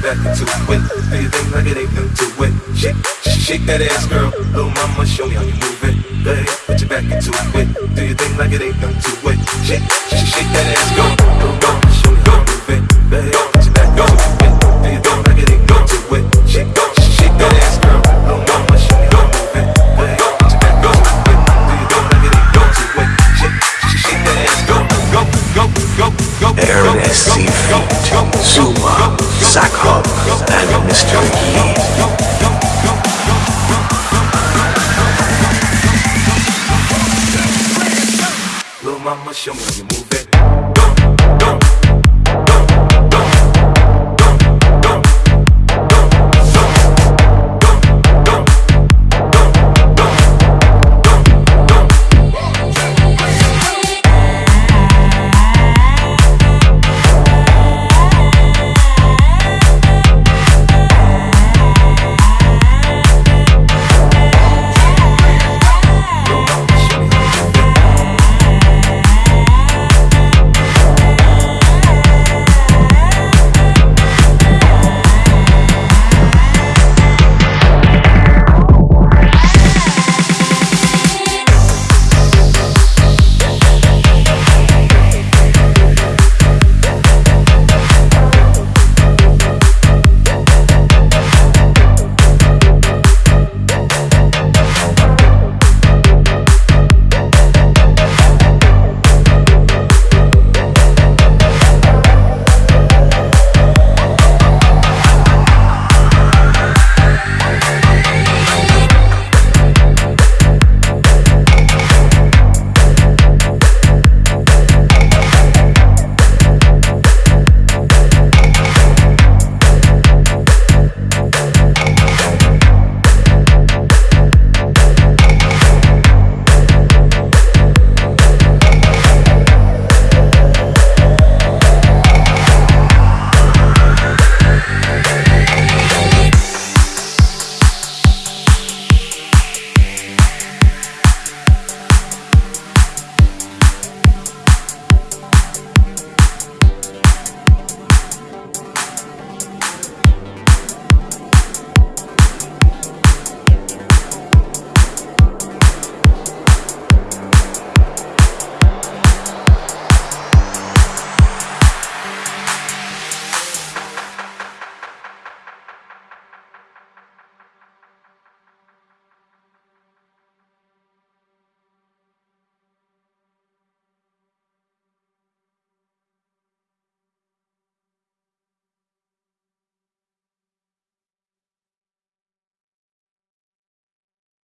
Do you think like it ain't nothing to it? Shake, shake that ass, girl. Little mama, show me how you move it. Go put your back into it. Do you think like it ain't nothing to it? Shake, shake that ass, go, Seafeet, Zuma, Zakhov, and Mr. Yi. Little mama, show me you move.